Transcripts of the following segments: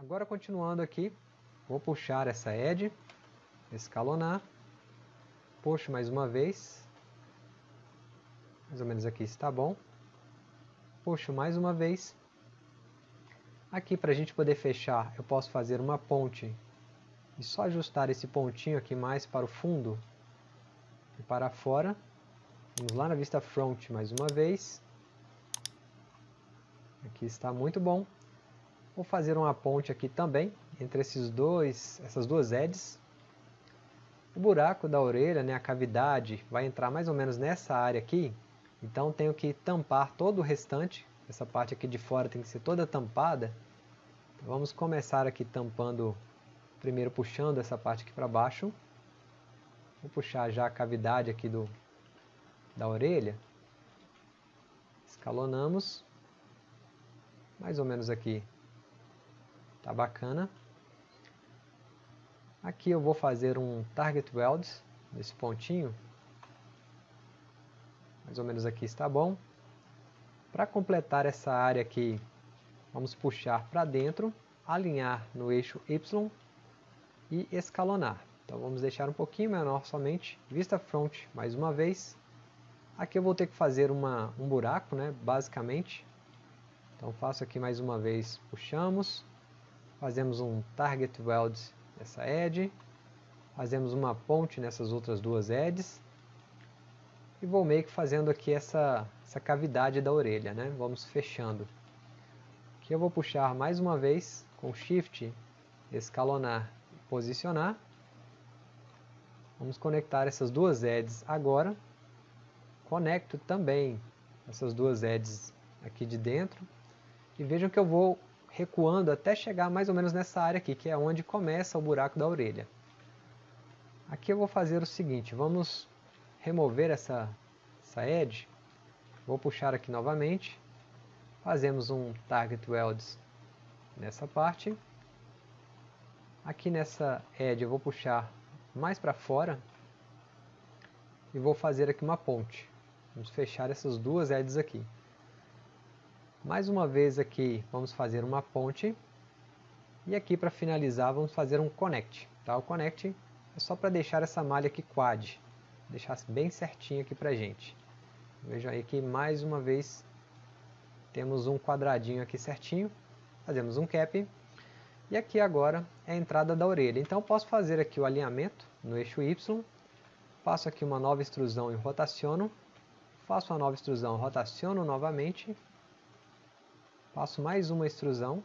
Agora continuando aqui, vou puxar essa edge, escalonar, puxo mais uma vez, mais ou menos aqui está bom, puxo mais uma vez, aqui para a gente poder fechar eu posso fazer uma ponte e só ajustar esse pontinho aqui mais para o fundo e para fora, vamos lá na vista front mais uma vez, aqui está muito bom, Vou fazer uma ponte aqui também, entre esses dois, essas duas edges. O buraco da orelha, né, a cavidade, vai entrar mais ou menos nessa área aqui. Então tenho que tampar todo o restante. Essa parte aqui de fora tem que ser toda tampada. Então, vamos começar aqui tampando, primeiro puxando essa parte aqui para baixo. Vou puxar já a cavidade aqui do, da orelha. Escalonamos. Mais ou menos aqui Tá bacana. Aqui eu vou fazer um target weld nesse pontinho. Mais ou menos aqui está bom. Para completar essa área aqui, vamos puxar para dentro, alinhar no eixo Y e escalonar. Então vamos deixar um pouquinho menor somente, vista front mais uma vez. Aqui eu vou ter que fazer uma, um buraco, né, basicamente. Então faço aqui mais uma vez, puxamos, fazemos um target weld nessa edge, fazemos uma ponte nessas outras duas edges, e vou meio que fazendo aqui essa, essa cavidade da orelha, né? vamos fechando. Aqui eu vou puxar mais uma vez com Shift, escalonar e posicionar. Vamos conectar essas duas edges agora. Conecto também essas duas edges aqui de dentro. E vejam que eu vou recuando até chegar mais ou menos nessa área aqui, que é onde começa o buraco da orelha. Aqui eu vou fazer o seguinte, vamos remover essa, essa edge, vou puxar aqui novamente, fazemos um target weld nessa parte, aqui nessa edge eu vou puxar mais para fora e vou fazer aqui uma ponte, vamos fechar essas duas edges aqui. Mais uma vez aqui vamos fazer uma ponte. E aqui para finalizar vamos fazer um connect. Tá? O connect é só para deixar essa malha aqui quad. Deixar bem certinho aqui para gente. Vejam aí que mais uma vez temos um quadradinho aqui certinho. Fazemos um cap. E aqui agora é a entrada da orelha. Então posso fazer aqui o alinhamento no eixo Y. Faço aqui uma nova extrusão e rotaciono. Faço uma nova extrusão, rotaciono novamente Faço mais uma extrusão.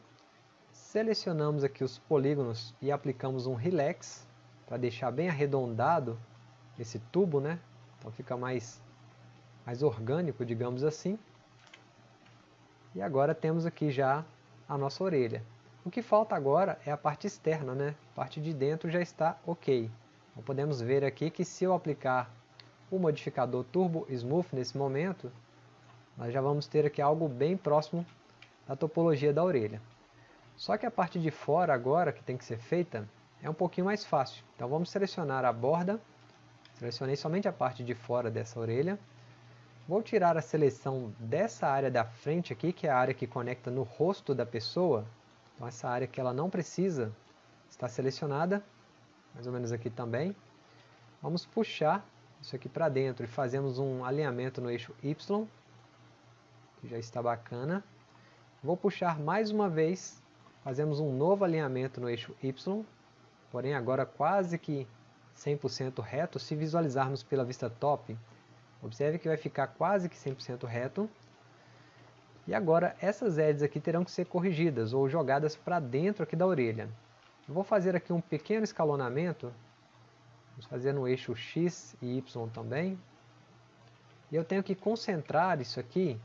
Selecionamos aqui os polígonos e aplicamos um Relax para deixar bem arredondado esse tubo, né? Então fica mais, mais orgânico, digamos assim. E agora temos aqui já a nossa orelha. O que falta agora é a parte externa, né? A parte de dentro já está ok. Então podemos ver aqui que se eu aplicar o modificador Turbo Smooth nesse momento, nós já vamos ter aqui algo bem próximo da topologia da orelha. Só que a parte de fora agora, que tem que ser feita, é um pouquinho mais fácil. Então vamos selecionar a borda, selecionei somente a parte de fora dessa orelha. Vou tirar a seleção dessa área da frente aqui, que é a área que conecta no rosto da pessoa. Então essa área que ela não precisa está selecionada, mais ou menos aqui também. Vamos puxar isso aqui para dentro e fazemos um alinhamento no eixo Y, que já está bacana. Vou puxar mais uma vez, fazemos um novo alinhamento no eixo Y, porém agora quase que 100% reto, se visualizarmos pela vista top, observe que vai ficar quase que 100% reto, e agora essas edges aqui terão que ser corrigidas ou jogadas para dentro aqui da orelha. Eu vou fazer aqui um pequeno escalonamento, vamos fazer no eixo X e Y também, e eu tenho que concentrar isso aqui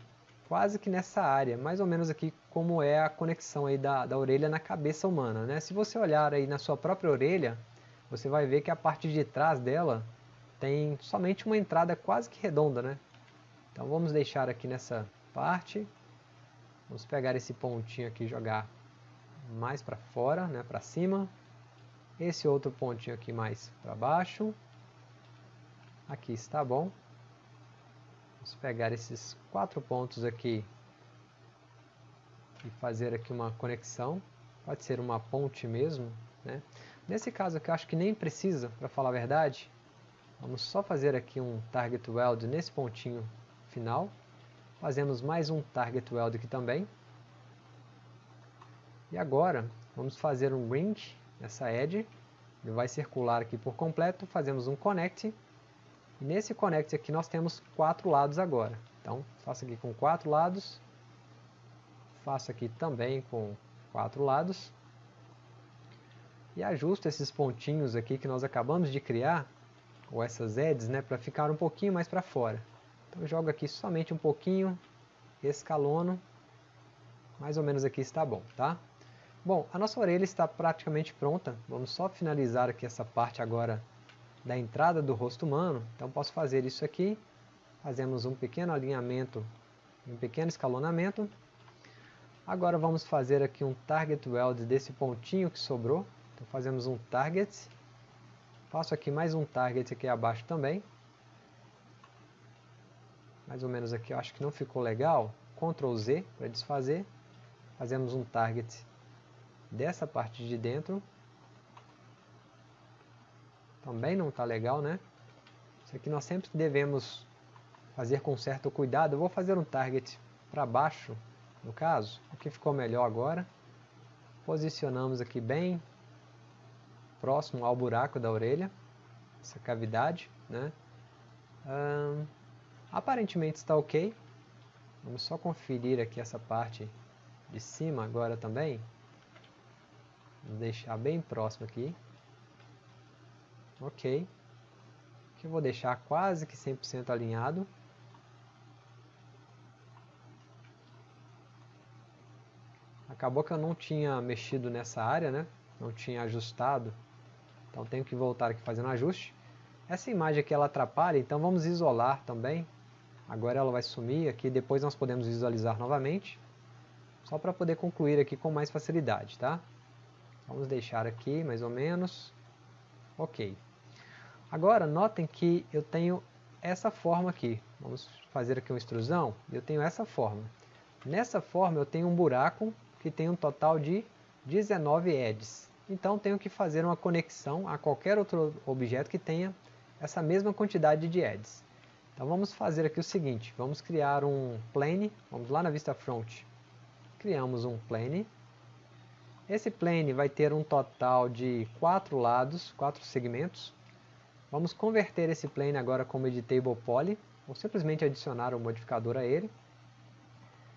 quase que nessa área, mais ou menos aqui como é a conexão aí da, da orelha na cabeça humana. Né? Se você olhar aí na sua própria orelha, você vai ver que a parte de trás dela tem somente uma entrada quase que redonda. Né? Então vamos deixar aqui nessa parte, vamos pegar esse pontinho aqui e jogar mais para fora, né, para cima. Esse outro pontinho aqui mais para baixo. Aqui está bom. Vamos pegar esses quatro pontos aqui e fazer aqui uma conexão pode ser uma ponte mesmo. Né? Nesse caso aqui eu acho que nem precisa, para falar a verdade. Vamos só fazer aqui um target weld nesse pontinho final. Fazemos mais um target weld aqui também. E agora vamos fazer um ring nessa edge. Ele vai circular aqui por completo. Fazemos um connect. Nesse connect aqui nós temos quatro lados agora. Então faço aqui com quatro lados. Faço aqui também com quatro lados e ajusto esses pontinhos aqui que nós acabamos de criar, ou essas edges, né, para ficar um pouquinho mais para fora. Então jogo aqui somente um pouquinho, escalono, mais ou menos aqui está bom, tá? Bom, a nossa orelha está praticamente pronta, vamos só finalizar aqui essa parte agora da entrada do rosto humano, então posso fazer isso aqui, fazemos um pequeno alinhamento, um pequeno escalonamento, agora vamos fazer aqui um target weld desse pontinho que sobrou, então fazemos um target, faço aqui mais um target aqui abaixo também, mais ou menos aqui eu acho que não ficou legal, Ctrl Z para desfazer, fazemos um target dessa parte de dentro, também não está legal, né? Isso aqui nós sempre devemos fazer com certo cuidado. Eu vou fazer um target para baixo, no caso. Aqui ficou melhor agora. Posicionamos aqui bem próximo ao buraco da orelha, essa cavidade, né? Hum, aparentemente está ok. Vamos só conferir aqui essa parte de cima agora também. Vou deixar bem próximo aqui. Ok. Aqui eu vou deixar quase que 100% alinhado. Acabou que eu não tinha mexido nessa área, né? Não tinha ajustado então tenho que voltar aqui fazendo ajuste. Essa imagem aqui ela atrapalha, então vamos isolar também. Agora ela vai sumir aqui, depois nós podemos visualizar novamente. Só para poder concluir aqui com mais facilidade, tá? Vamos deixar aqui mais ou menos. Ok. Agora notem que eu tenho essa forma aqui. Vamos fazer aqui uma extrusão. Eu tenho essa forma. Nessa forma eu tenho um buraco que tem um total de 19 edges. Então tenho que fazer uma conexão a qualquer outro objeto que tenha essa mesma quantidade de edges. Então vamos fazer aqui o seguinte, vamos criar um plane, vamos lá na vista front, criamos um plane. Esse plane vai ter um total de quatro lados, quatro segmentos. Vamos converter esse plane agora como editable poly, ou simplesmente adicionar um modificador a ele.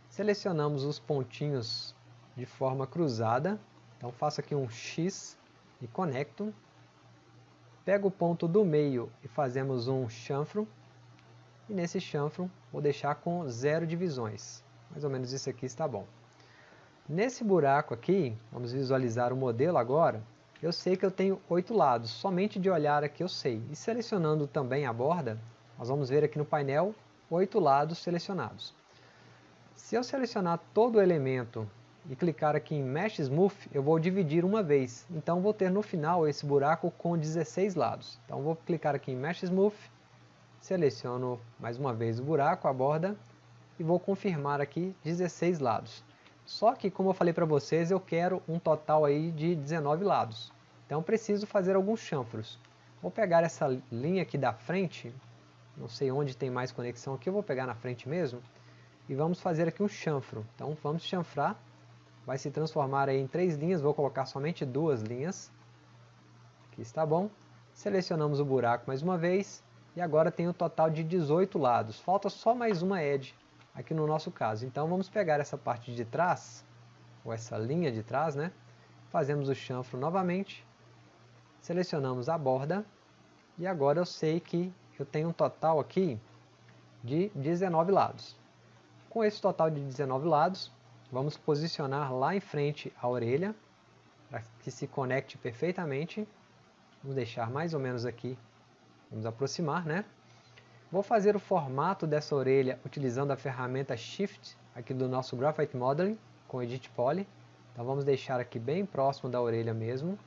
Selecionamos os pontinhos de forma cruzada, então faço aqui um X e conecto. Pego o ponto do meio e fazemos um chanfro. E nesse chanfro vou deixar com zero divisões. Mais ou menos isso aqui está bom. Nesse buraco aqui, vamos visualizar o modelo agora. Eu sei que eu tenho oito lados, somente de olhar aqui eu sei. E selecionando também a borda, nós vamos ver aqui no painel oito lados selecionados. Se eu selecionar todo o elemento e clicar aqui em Mesh Smooth, eu vou dividir uma vez. Então vou ter no final esse buraco com 16 lados. Então vou clicar aqui em Mesh Smooth, seleciono mais uma vez o buraco, a borda, e vou confirmar aqui 16 lados. Só que, como eu falei para vocês, eu quero um total aí de 19 lados. Então preciso fazer alguns chanfros. Vou pegar essa linha aqui da frente, não sei onde tem mais conexão aqui, eu vou pegar na frente mesmo, e vamos fazer aqui um chanfro. Então vamos chanfrar vai se transformar em três linhas, vou colocar somente duas linhas. Aqui está bom. Selecionamos o buraco mais uma vez e agora tem um total de 18 lados. Falta só mais uma edge aqui no nosso caso. Então vamos pegar essa parte de trás, ou essa linha de trás, né? Fazemos o chanfro novamente, selecionamos a borda e agora eu sei que eu tenho um total aqui de 19 lados. Com esse total de 19 lados, Vamos posicionar lá em frente a orelha, para que se conecte perfeitamente. Vamos deixar mais ou menos aqui, vamos aproximar, né? Vou fazer o formato dessa orelha utilizando a ferramenta Shift, aqui do nosso Graphite Modeling, com Edit Poly. Então vamos deixar aqui bem próximo da orelha mesmo.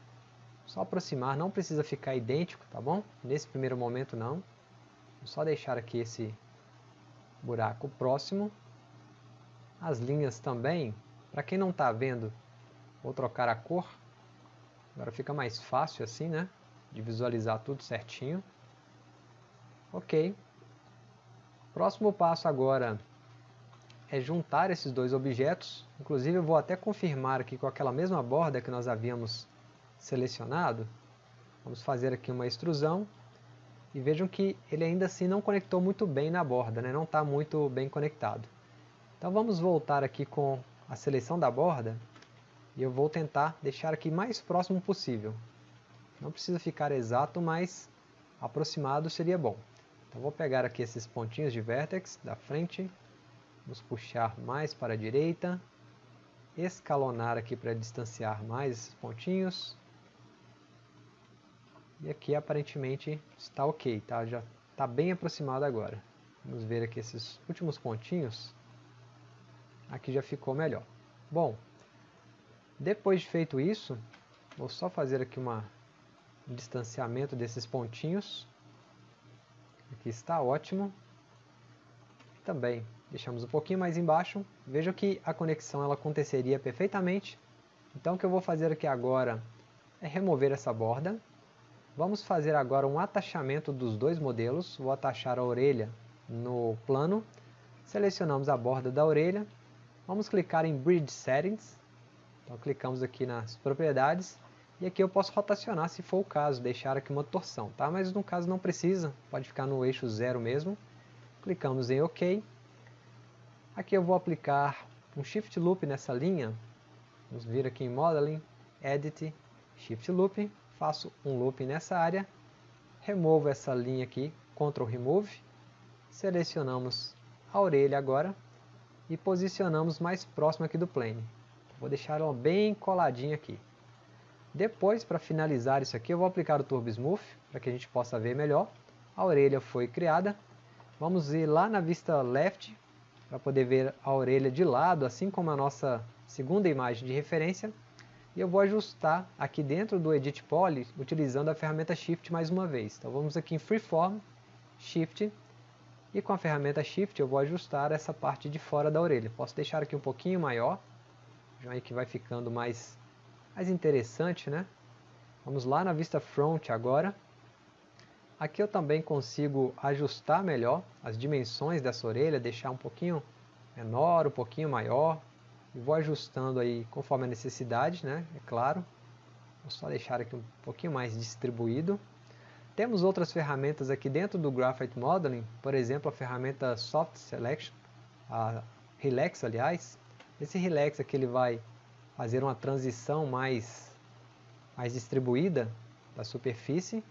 Só aproximar, não precisa ficar idêntico, tá bom? Nesse primeiro momento não. Vou só deixar aqui esse buraco próximo as linhas também, para quem não está vendo Vou trocar a cor. Agora fica mais fácil assim, né? De visualizar tudo certinho. Ok. Próximo passo agora é juntar esses dois objetos. Inclusive eu vou até confirmar aqui com aquela mesma borda que nós havíamos selecionado. Vamos fazer aqui uma extrusão. E vejam que ele ainda assim não conectou muito bem na borda, né? não está muito bem conectado. Então vamos voltar aqui com a seleção da borda. E eu vou tentar deixar aqui mais próximo possível. Não precisa ficar exato, mas aproximado seria bom. Então vou pegar aqui esses pontinhos de vértex da frente, vamos puxar mais para a direita, escalonar aqui para distanciar mais esses pontinhos. E aqui aparentemente está ok, tá? já está bem aproximado agora. Vamos ver aqui esses últimos pontinhos. Aqui já ficou melhor. Bom, depois de feito isso, vou só fazer aqui uma, um distanciamento desses pontinhos. Aqui está ótimo. Também deixamos um pouquinho mais embaixo. Veja que a conexão ela aconteceria perfeitamente. Então o que eu vou fazer aqui agora é remover essa borda. Vamos fazer agora um atachamento dos dois modelos. Vou atachar a orelha no plano. Selecionamos a borda da orelha. Vamos clicar em Bridge Settings. Então clicamos aqui nas propriedades e aqui eu posso rotacionar se for o caso, deixar aqui uma torção, tá? Mas no caso não precisa, pode ficar no eixo zero mesmo. Clicamos em OK. Aqui eu vou aplicar um Shift Loop nessa linha. Vamos vir aqui em Modeling, Edit, Shift Loop. Faço um loop nessa área. Removo essa linha aqui, Ctrl Remove. Selecionamos a orelha agora e posicionamos mais próximo aqui do plane. Vou deixar ela bem coladinha aqui. Depois, para finalizar isso aqui, eu vou aplicar o Turbo Smooth, para que a gente possa ver melhor. A orelha foi criada. Vamos ir lá na vista left, para poder ver a orelha de lado, assim como a nossa segunda imagem de referência. E eu vou ajustar aqui dentro do Edit Poly, utilizando a ferramenta Shift mais uma vez. Então vamos aqui em Freeform, Shift, e com a ferramenta Shift eu vou ajustar essa parte de fora da orelha. Posso deixar aqui um pouquinho maior, já que vai ficando mais mais interessante, né? Vamos lá na vista front agora. Aqui eu também consigo ajustar melhor as dimensões dessa orelha, deixar um pouquinho menor, um pouquinho maior. E vou ajustando aí conforme a necessidade, né? É claro. Vou só deixar aqui um pouquinho mais distribuído. Temos outras ferramentas aqui dentro do Graphite Modeling, por exemplo, a ferramenta Soft Selection, a Relax, aliás. Esse Relax aqui ele vai fazer uma transição mais, mais distribuída da superfície.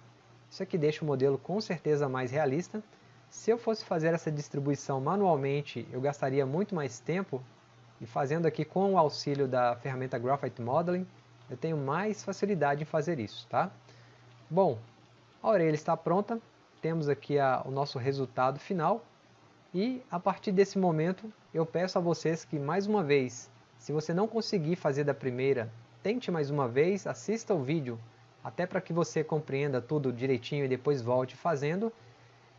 Isso aqui deixa o modelo com certeza mais realista. Se eu fosse fazer essa distribuição manualmente, eu gastaria muito mais tempo, e fazendo aqui com o auxílio da ferramenta Graphite Modeling, eu tenho mais facilidade em fazer isso. Tá? Bom, a orelha está pronta, temos aqui a, o nosso resultado final, e a partir desse momento eu peço a vocês que mais uma vez se você não conseguir fazer da primeira, tente mais uma vez, assista o vídeo, até para que você compreenda tudo direitinho e depois volte fazendo.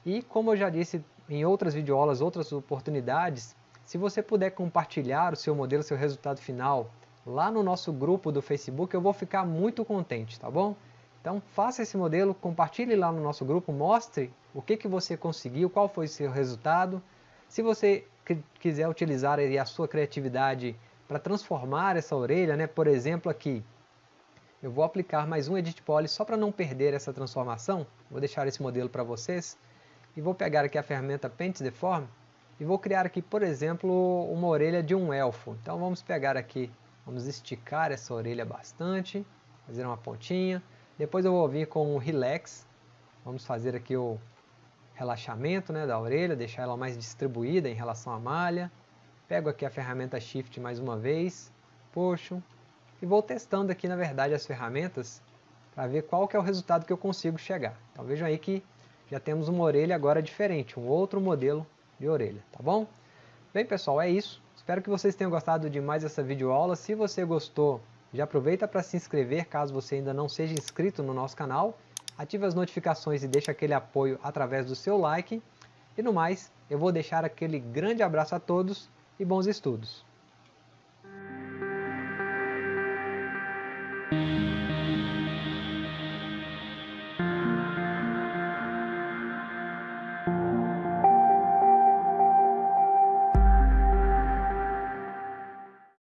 E como eu já disse em outras videoaulas, outras oportunidades, se você puder compartilhar o seu modelo, seu resultado final, lá no nosso grupo do Facebook, eu vou ficar muito contente, tá bom? Então faça esse modelo, compartilhe lá no nosso grupo, mostre o que, que você conseguiu, qual foi o seu resultado. Se você quiser utilizar a sua criatividade para transformar essa orelha, né? por exemplo aqui, eu vou aplicar mais um Edit Poly só para não perder essa transformação, vou deixar esse modelo para vocês, e vou pegar aqui a ferramenta Paint Deform, e vou criar aqui, por exemplo, uma orelha de um elfo. Então vamos pegar aqui, vamos esticar essa orelha bastante, fazer uma pontinha, depois eu vou vir com o Relax, vamos fazer aqui o relaxamento né, da orelha, deixar ela mais distribuída em relação à malha, Pego aqui a ferramenta Shift mais uma vez, puxo e vou testando aqui na verdade as ferramentas para ver qual que é o resultado que eu consigo chegar. Então vejam aí que já temos uma orelha agora diferente, um outro modelo de orelha, tá bom? Bem pessoal, é isso. Espero que vocês tenham gostado de mais essa videoaula. Se você gostou, já aproveita para se inscrever caso você ainda não seja inscrito no nosso canal. Ative as notificações e deixe aquele apoio através do seu like. E no mais, eu vou deixar aquele grande abraço a todos e bons estudos!